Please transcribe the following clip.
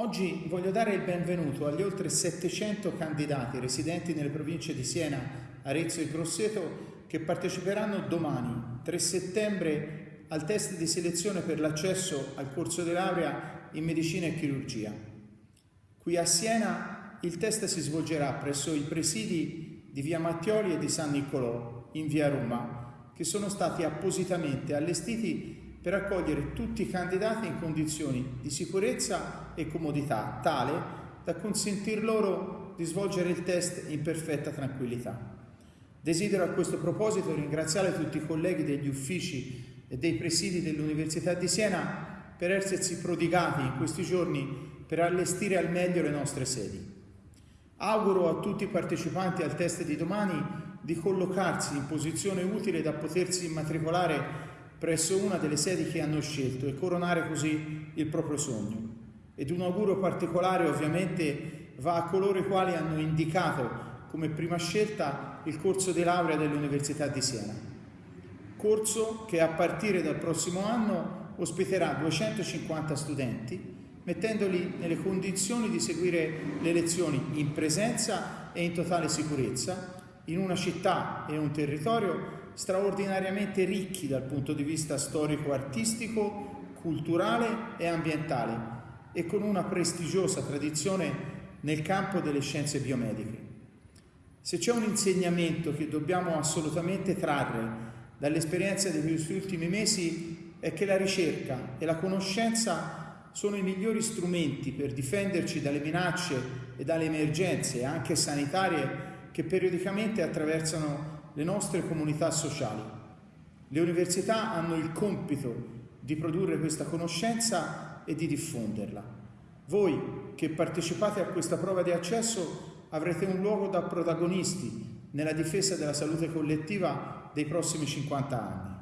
Oggi voglio dare il benvenuto agli oltre 700 candidati residenti nelle province di Siena, Arezzo e Grosseto che parteciperanno domani, 3 settembre, al test di selezione per l'accesso al corso di laurea in medicina e chirurgia. Qui a Siena il test si svolgerà presso i presidi di via Mattioli e di San Niccolò, in via Roma, che sono stati appositamente allestiti per accogliere tutti i candidati in condizioni di sicurezza e comodità tale da consentir loro di svolgere il test in perfetta tranquillità. Desidero a questo proposito ringraziare tutti i colleghi degli uffici e dei presidi dell'Università di Siena per essersi prodigati in questi giorni per allestire al meglio le nostre sedi. Auguro a tutti i partecipanti al test di domani di collocarsi in posizione utile da potersi immatricolare presso una delle sedi che hanno scelto e coronare così il proprio sogno. Ed un augurio particolare ovviamente va a coloro i quali hanno indicato come prima scelta il corso di laurea dell'Università di Siena. Corso che a partire dal prossimo anno ospiterà 250 studenti, mettendoli nelle condizioni di seguire le lezioni in presenza e in totale sicurezza in una città e un territorio straordinariamente ricchi dal punto di vista storico-artistico, culturale e ambientale e con una prestigiosa tradizione nel campo delle scienze biomediche. Se c'è un insegnamento che dobbiamo assolutamente trarre dall'esperienza di questi ultimi mesi è che la ricerca e la conoscenza sono i migliori strumenti per difenderci dalle minacce e dalle emergenze, anche sanitarie, che periodicamente attraversano le nostre comunità sociali. Le università hanno il compito di produrre questa conoscenza e di diffonderla. Voi che partecipate a questa prova di accesso avrete un luogo da protagonisti nella difesa della salute collettiva dei prossimi 50 anni.